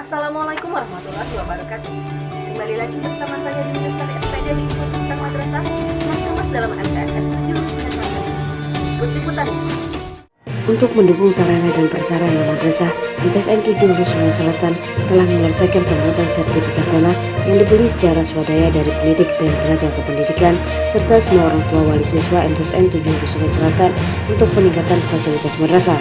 Assalamualaikum warahmatullahi wabarakatuh. Kembali lagi bersama saya di Lestari SPD di Pusat Madrasah yang kemas dalam MTSN Jurusan Ikut liputannya. Untuk mendukung sarana dan prasarana madrasah, MTSN 7 Sungai Selatan telah menyelesaikan pembuatan sertifikat tanah yang dibeli secara swadaya dari pendidik dan tenaga kependidikan serta semua orang tua wali siswa MTSN 7 Sungai Selatan untuk peningkatan fasilitas madrasah.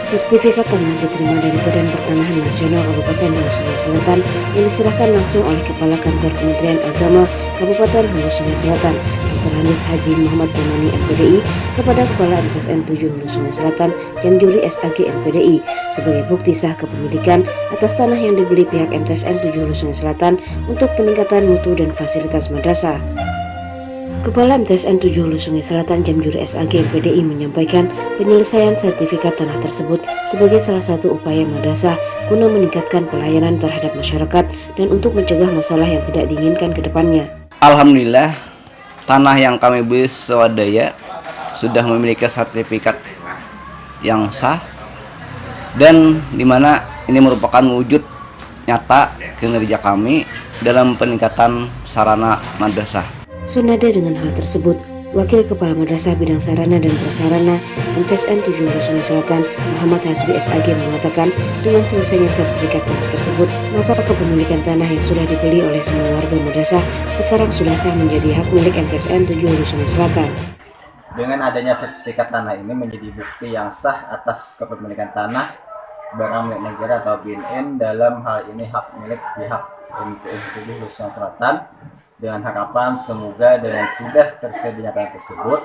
Sertifikat tanah diterima dari Badan Pertanahan Nasional Kabupaten Hulu Sungai Selatan yang diserahkan langsung oleh Kepala Kantor Kementerian Agama Kabupaten Hulu Sungai Selatan, Dr. Hanis Haji Muhammad Romani MPDI kepada Kepala MTSN 7 Hulu Sungai Selatan Jamjuri SAG MPDI sebagai bukti sah kepemilikan atas tanah yang dibeli pihak MTSN 7 Hulu Sungai Selatan untuk peningkatan mutu dan fasilitas madrasah. Kepala MTSN 7 Hulu Sungai Selatan Jamjuri SAG PDI menyampaikan penyelesaian sertifikat tanah tersebut sebagai salah satu upaya madrasah guna meningkatkan pelayanan terhadap masyarakat dan untuk mencegah masalah yang tidak diinginkan ke depannya. Alhamdulillah tanah yang kami beli swadaya sudah memiliki sertifikat yang sah dan di mana ini merupakan wujud nyata kinerja kami dalam peningkatan sarana madrasah. Senada dengan hal tersebut, Wakil Kepala Madrasah Bidang Sarana dan Prasarana MTSN 7 Hulu Selatan Muhammad Hasbi SAG mengatakan dengan selesainya sertifikat tanah tersebut maka kepemilikan tanah yang sudah dibeli oleh semua warga madrasah sekarang sudah sah menjadi hak milik MTSN 7 Hulu Selatan. Dengan adanya sertifikat tanah ini menjadi bukti yang sah atas kepemilikan tanah barang milik negara atau BNN dalam hal ini hak milik pihak MTSN 7 Hulu Sungai Selatan dengan harapan semoga dengan sudah tersedianya tanah tersebut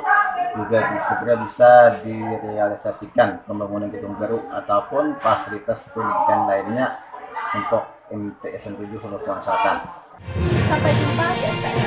juga segera bisa direalisasikan pembangunan gedung baru ataupun fasilitas pendidikan lainnya untuk MTSN 7 Hulu Selatan. Sampai jumpa di